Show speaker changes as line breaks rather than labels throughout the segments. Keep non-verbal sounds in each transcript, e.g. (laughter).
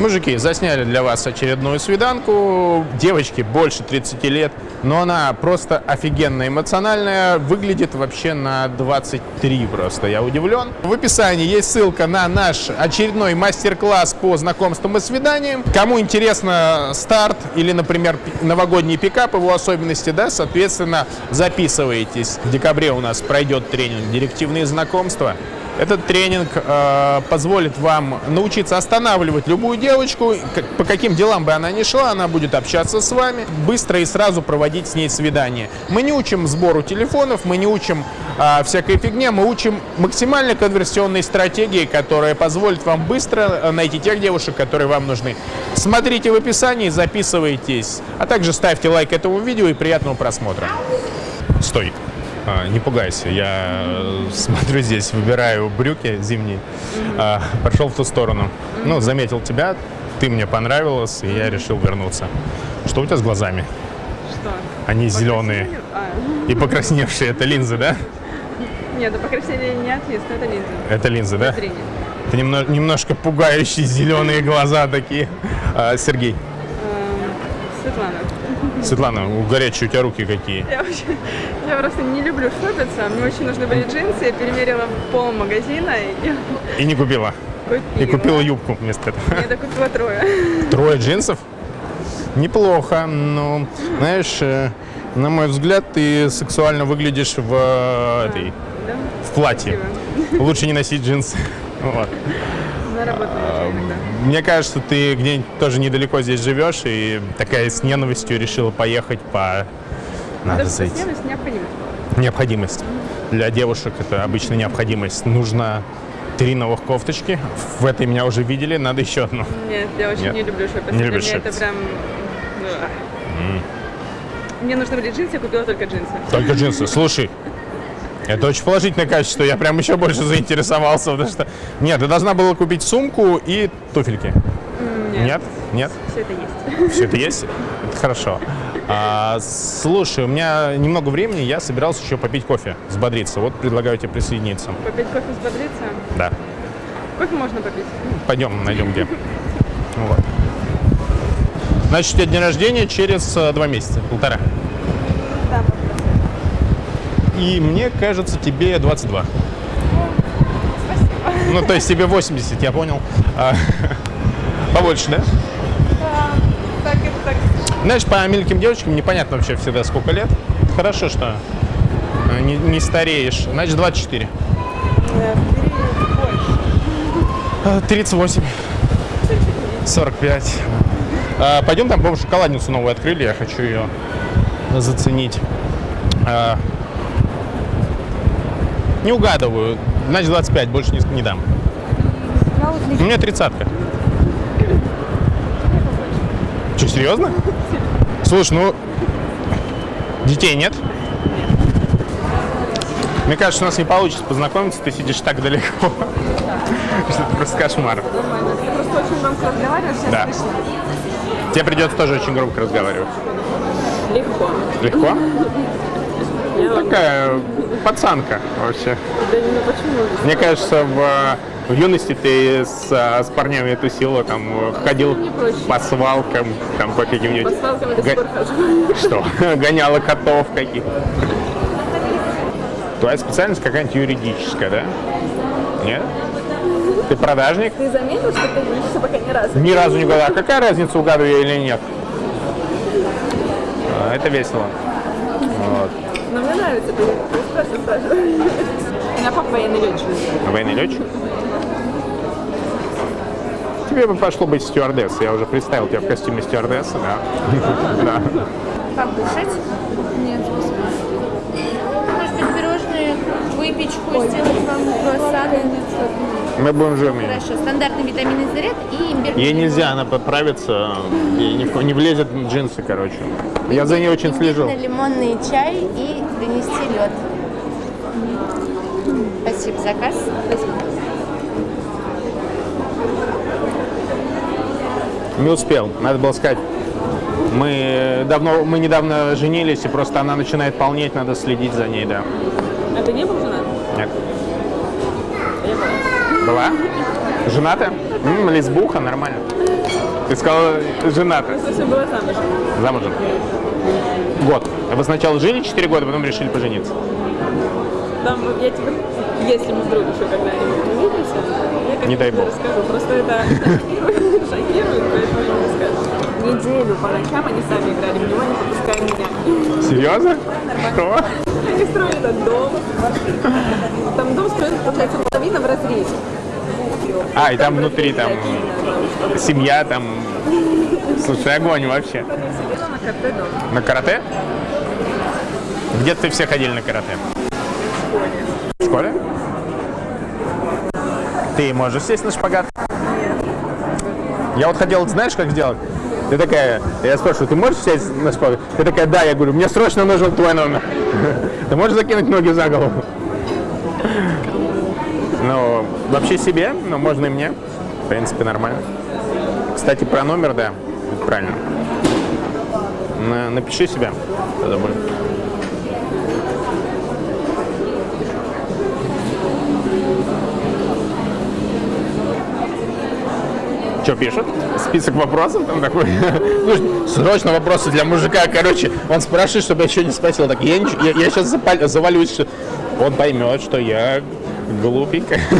Мужики, засняли для вас очередную свиданку. Девочке больше 30 лет, но она просто офигенно эмоциональная. Выглядит вообще на 23 просто, я удивлен. В описании есть ссылка на наш очередной мастер-класс по знакомствам и свиданиям. Кому интересно старт или, например, новогодний пикап, его особенности, да, соответственно, записывайтесь. В декабре у нас пройдет тренинг «Директивные знакомства». Этот тренинг э, позволит вам научиться останавливать любую девочку, по каким делам бы она ни шла, она будет общаться с вами, быстро и сразу проводить с ней свидание. Мы не учим сбору телефонов, мы не учим э, всякой фигне, мы учим максимально конверсионной стратегии, которая позволит вам быстро э, найти тех девушек, которые вам нужны. Смотрите в описании, записывайтесь, а также ставьте лайк этому видео и приятного просмотра. Стой. А, не пугайся, я э, смотрю здесь, выбираю брюки зимние. А, пошел в ту сторону. Ну, заметил тебя, ты мне понравилась, и я решил вернуться. Что у тебя с глазами?
Что?
Они зеленые
А,
и покрасневшие. Это линзы, да?
нет, да покраснение не отвис, но это линза.
Это линзы, да? Это немно- немножко пугающие зеленые глаза такие. А, Сергей,
Эм, Светлана,
Светлана, горячие у тебя руки какие.
я вообще, я просто не люблю шопиться, мне очень нужны были джинсы, я перемерила пол магазина и
И не купила.
купила.
И купила юбку вместо этого.
Я докупила трое.
Трое джинсов? Неплохо, но, знаешь, э, на мой взгляд, ты сексуально выглядишь в, э, этой,
Да?
в платье. Лучше не носить джинсы. (laughs) Вот.
На работу
А,
нужно иногда.
Мне кажется, ты где-нибудь тоже недалеко здесь живешь и такая с ненавистью решила поехать по... Надо
Даже
зайти.
постепенность необходимость.
Необходимость. Для девушек это обычно необходимость. Нужно три новых кофточки. В этой меня уже видели, надо еще одну.
Нет, я очень
Нет.
не люблю шопиться.
Не любишь
меня это прям... ну, Мне нужны были джинсы, я купила только джинсы.
Только джинсы. Слушай, это очень положительное качество. Я прям еще больше заинтересовался, потому что... Нет, ты должна была купить сумку и туфельки.
Нет,
Нет?
Все это есть.
Все это есть? Это хорошо. А, слушай, у меня немного времени, я собирался еще попить кофе, взбодриться. Вот предлагаю тебе присоединиться.
Попить кофе взбодриться.
Да.
Кофе можно попить.
Пойдем, найдем где. Вот. Значит, у тебя день рождения через э, два месяца, полтора.
Да.
И мне кажется, тебе 22. Ну, то есть тебе 80, я понял. А, Побольше, да?
Так, так.
Знаешь, по мелким девочкам непонятно вообще всегда сколько лет. Хорошо, что э, не, не стареешь. Значит, 24. Э, 38. 45. А, Пойдем там, по-моему, шоколадницу новую открыли. Я хочу ее заценить. А, Не угадываю. Значит, 25. Больше не, не дам. У меня тридцатка. Что, серьезно? Слушай, ну, детей нет? Мне кажется, у нас не получится познакомиться, ты сидишь так далеко. (laughs) Что это просто кошмар.
Нормально. Ты просто очень громко разговариваешь, я слышно.
Тебе придется тоже очень громко разговаривать.
Легко.
Легко?
Вам-
Такая пацанка вообще.
Да не, ну почему?
Мне кажется, в, в юности ты с, с парнями тусила, там, ходил по свалкам, там, по каким-нибудь...
По свалкам я
Га-. Что? (laughs) Гоняла котов каких Твоя специальность какая-нибудь юридическая, да? Нет? Ты продажник?
Ты заметил, что ты учишься пока ни разу?
Ни разу не угадал. А какая разница, угадываю я или нет? А, Это весело. Вот.
Но мне нравится, спрашиваешь, спрашиваешь. У меня папа военный летчик.
Военный летчик? Тебе бы пошло быть стюардессой. Я уже представил тебя в костюме стюардессы, да. (laughs) Да.
Покушать? Нет, спасибо. Может быть, пирожные, выпечку, сделать вам круассаны?
Мы будем жирными.
Хорошо, стандартный витаминный заряд и имбирь.
Ей нельзя, она поправится, ей не, не влезет в джинсы, короче. Я за ней очень слежу.
Лимонный чай и принести лед. Спасибо, заказ. Спасибо.
Не успел, надо было сказать. Мы давно, мы недавно женились, и просто она начинает полнеть, надо следить за ней, да.
А ты не был женат?
Нет.
Я была.
Была? Женатая? М, лесбуха, нормально. Ты сказала, жената.
Просто была замужем.
Замужем. Год. А вы сначала жили 4 года, потом решили пожениться.
Там, я тебе, если мы вдруг еще когда-нибудь увидимся, я как
Не дай бог.
расскажу. Просто это (laughs) шокирует, поэтому я не расскажу. Неделю по ночам они сами играли в него, не попуская меня.
Серьезно? Что?
Они строили этот дом. Там дом строили, получается, половина в разрезе.
А, и там внутри там семья, там... Слушай, огонь вообще.
На
карате? В детстве все ходили на карате. В школе? Ты можешь сесть на шпагат? Я вот хотел, знаешь, как сделать? Ты такая, я спрашиваю, ты можешь сесть на шпагат? Ты такая, да, я говорю, мне срочно нужен твой номер. (laughs) Ты можешь закинуть ноги за голову? Ну, вообще себе, но можно и мне. В принципе, нормально. Кстати, про номер, да, правильно. На- Напиши себя. Тогда будет. Что пишут? Список вопросов там такой. (laughs) Ну, срочно вопросы для мужика. Короче, он спрашивает, чтобы я еще не спросил. Так, я, нич- я, сейчас завалюсь, что он поймет, что я глупенькая. (laughs)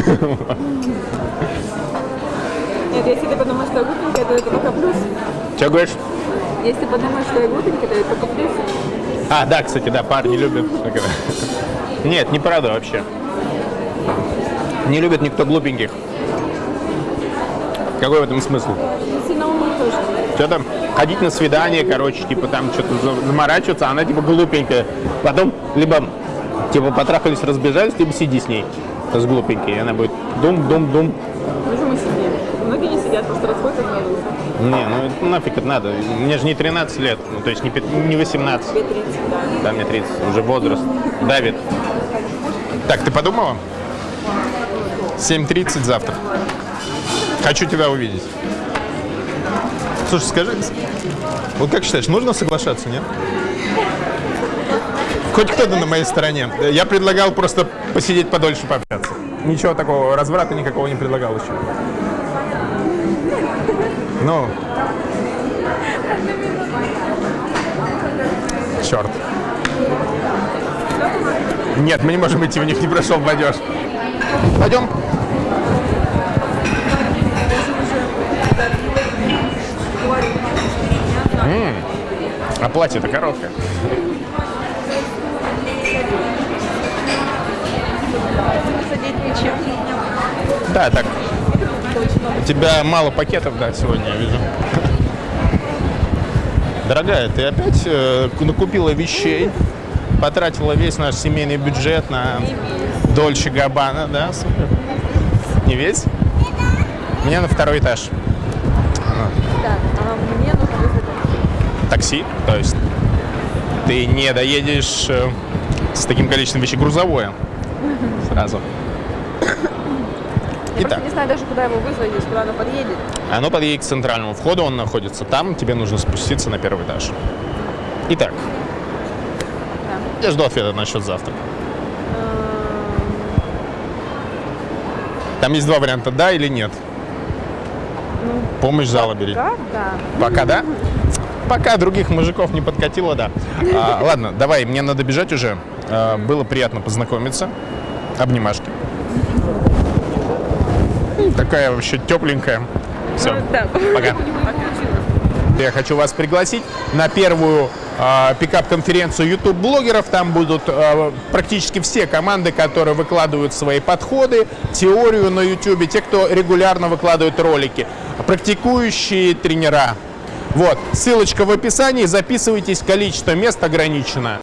Нет, если ты подумаешь, что я глупенькая, то это только плюс.
Что говоришь?
Если подумаешь, что я глупенькая, то это только плюс.
А, да, кстати, да, парни любят. Нет, неправда вообще. Не любит никто глупеньких. Какой в этом смысл?
Сильно умных тоже.
Что там? Ходить на свидание, короче, типа там что-то за- заморачиваться, а она типа глупенькая. Потом либо типа потрахались, разбежались, либо сиди с ней. С глупенькой. И она будет дум-дум-дум.
Почему сидим? Многие не сидят, просто расходятся на.
Не, ну нафиг это надо. Мне же не 13 лет, ну то есть не, не 18.
Тебе 30, да.
Да, мне 30, уже возраст. Давид. Так, ты подумала? 7.30 завтра. Хочу тебя увидеть. Слушай, скажи, вот как считаешь, нужно соглашаться, нет? Хоть кто-то на моей стороне. Я предлагал просто посидеть подольше, пообщаться. Ничего такого, разврата никакого не предлагал еще. Ну. Черт. Нет, мы не можем идти, у них не прошел платеж. Пойдем. М, А платье-то короткое. Да, так. У тебя мало пакетов, да, сегодня, я вижу. Дорогая, ты опять э, накупила вещей, потратила весь наш семейный бюджет на Дольче Габбана, да, супер. Не весь? Мне на второй этаж.
Да, а мне нужно вызвать
Такси, то есть ты не доедешь э, с таким количеством вещей грузовое сразу.
Я
Итак.
просто не знаю даже, куда его вызвать, здесь, куда оно подъедет.
Оно подъедет к центральному входу, он находится там, тебе нужно спуститься на первый этаж. Итак, я жду ответа насчет завтра. Там есть два варианта, да или нет. Помощь зала бери.
Да, да.
Пока да? Пока других мужиков не подкатило, да. А, ладно, давай, мне надо бежать уже. А, было приятно познакомиться. Обнимашки. Такая вообще тепленькая. Все,
Да.
пока. Я хочу вас пригласить на первую а, пикап-конференцию YouTube-блогеров. Там будут а, практически все команды, которые выкладывают свои подходы, теорию на YouTube, те, кто регулярно выкладывает ролики, практикующие тренера. Вот, ссылочка в описании, записывайтесь, количество мест ограничено.